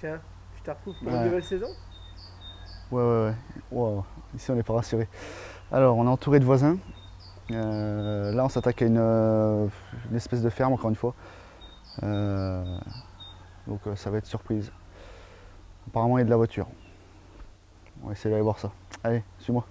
Tiens, tu te retrouves pour Ouais. une nouvelle saison? Ouais, ouais, ouais. Wow. Ici, on n'est pas rassuré. Alors, on est entouré de voisins. Euh, là, on s'attaque à une, euh, une espèce de ferme, encore une fois. Euh, donc, ça va être surprise. Apparemment, il y a de la voiture. On va essayer d'aller voir ça. Allez, suis-moi.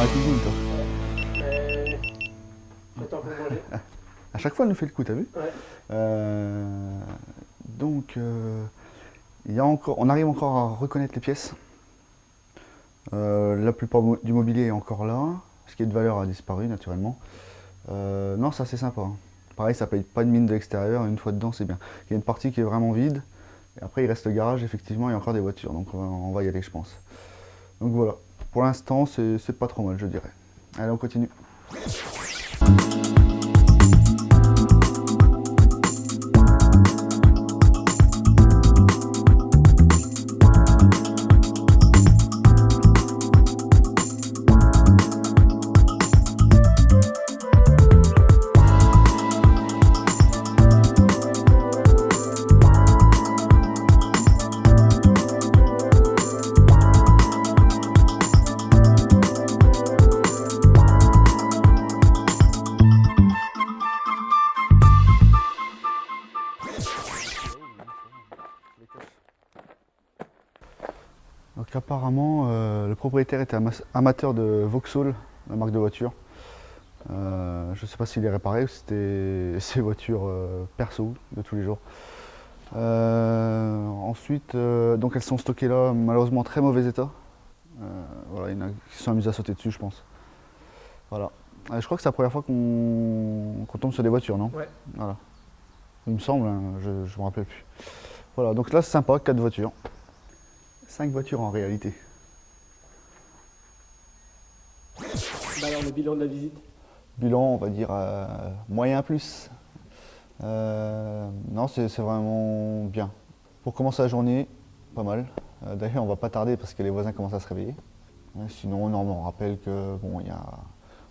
La cuisine, toi. Mais... J'attends pour manger? À chaque fois, elle nous fait le coup, t'as vu? Ouais. Euh, donc, euh, il y a encore, on arrive encore à reconnaître les pièces. Euh, la plupart du mobilier est encore là. Ce qui est de valeur a disparu, naturellement. Euh, non, ça c'est sympa. hein. Pareil, ça paye pas de mine de l'extérieur. Une fois dedans, c'est bien. Il y a une partie qui est vraiment vide. Et après, il reste le garage. Effectivement, il y a encore des voitures. Donc, on va y aller, je pense. Donc voilà. Pour l'instant, c'est pas trop mal, je dirais. Allez, on continue. Donc apparemment, euh, le propriétaire était ama- amateur de Vauxhall, la marque de voiture. Euh, je ne sais pas s'il est réparé ou si c'était ses voitures euh, perso de tous les jours. Ensuite, donc elles sont stockées là, malheureusement en très mauvais état. Voilà, il y en a qui se sont amusés à sauter dessus, je pense. Voilà. Je crois que c'est la première fois qu'on tombe sur des voitures, non? Ouais. Voilà. Il me semble, hein, je ne me rappelle plus. Voilà, donc là c'est sympa, 4 voitures. 5 voitures en réalité. Bah alors, le bilan de la visite? Bilan, on va dire euh, moyen plus. Euh, non, c'est vraiment bien. Pour commencer la journée, pas mal. Euh, D'ailleurs, on va pas tarder parce que les voisins commencent à se réveiller. Sinon, non, on rappelle que bon, il y a,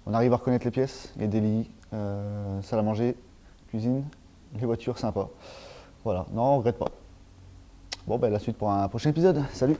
on arrive à reconnaître les pièces. Il y a des lits, salle à manger, cuisine, les voitures, sympa. Voilà, non, on regrette pas. Bon, ben la suite pour un prochain épisode. Salut